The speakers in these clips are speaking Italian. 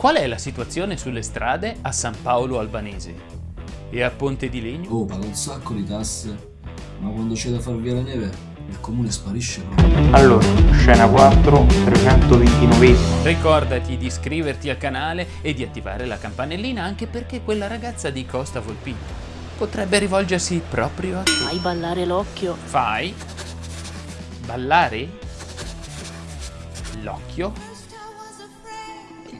Qual è la situazione sulle strade a San Paolo Albanese? E a Ponte di Legno? Oh, paga un sacco di tasse, ma quando c'è da far via la neve, il comune sparisce proprio. Allora, scena 4, 329 Ricordati di iscriverti al canale e di attivare la campanellina anche perché quella ragazza di Costa Volpino potrebbe rivolgersi proprio a te. Fai ballare l'occhio. Fai ballare l'occhio?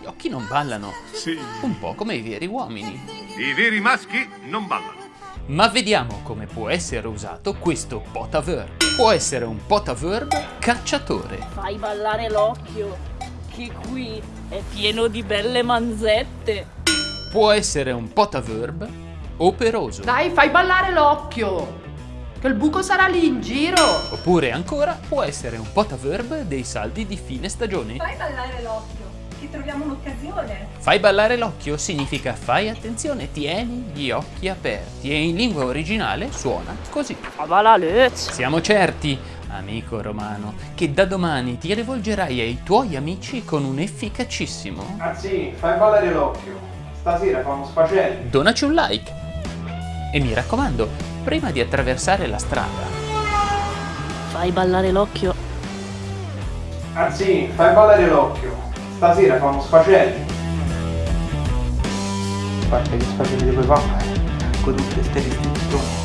Gli occhi non ballano, Sì. un po' come i veri uomini. I veri maschi non ballano. Ma vediamo come può essere usato questo potaverb. Può essere un potaverb cacciatore. Fai ballare l'occhio. Che qui è pieno di belle manzette. Può essere un potaverb operoso. Dai, fai ballare l'occhio! Che il buco sarà lì in giro! Oppure ancora può essere un potaverb dei saldi di fine stagione. Fai ballare l'occhio, che troviamo un'occasione. Fai ballare l'occhio significa fai attenzione, tieni gli occhi aperti e in lingua originale suona così. Luz. Siamo certi, amico romano, che da domani ti rivolgerai ai tuoi amici con un efficacissimo Anzi, fai ballare l'occhio. Stasera fa uno sfacelli. donaci un like. E mi raccomando, prima di attraversare la strada, Fai ballare l'occhio. Anzi, fai ballare l'occhio. Stasera fa uno sfacelli. Parte che sfacelli dove fa? Con tutte queste restrizioni.